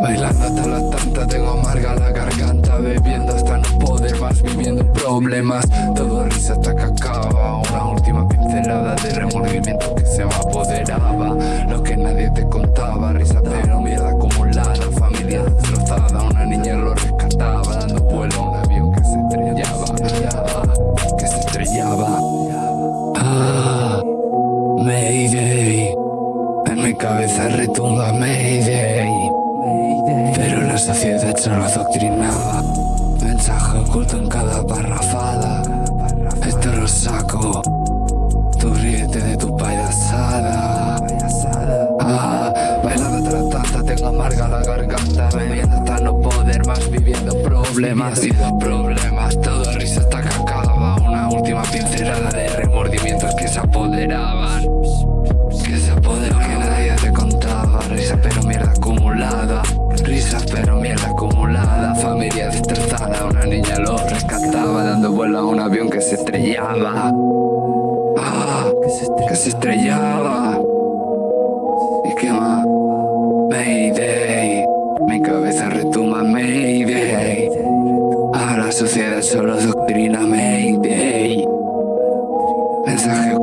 Bailando hasta las tantas, tengo amarga la garganta Bebiendo hasta no poder más, viviendo problemas. Todo risa hasta que acaba Una última pincelada de remordimiento que se me apoderaba. Lo que nadie te contaba, risa pero mierda acumulada Familia destrozada, una niña lo rescataba Dando vuelo a un avión que se estrellaba. Ah, que se estrellaba. Mayday. En mi cabeza retumba Mayday. Pero la sociedad solo adoctrinaba Mensaje oculto en cada parrafada. Esto lo saco. Tú ríete de tu payasada. Ah, bailando tras tanta Tengo amarga la garganta. Bebiendo hasta no poder más Viviendo problemas. Problemas Todo risa hasta que acaba. Una última que se apoderaban. Que se apoderaban Que nadie te contaba. Risa pero mierda acumulada. Risas pero mierda acumulada. Familia destrozada Una niña lo rescataba. Dando vuelo a un avión que se estrellaba. Ah, que se estrellaba. ¿Y qué más? Mayday. Mi cabeza retumba Mayday. A la sociedad solo mensaje.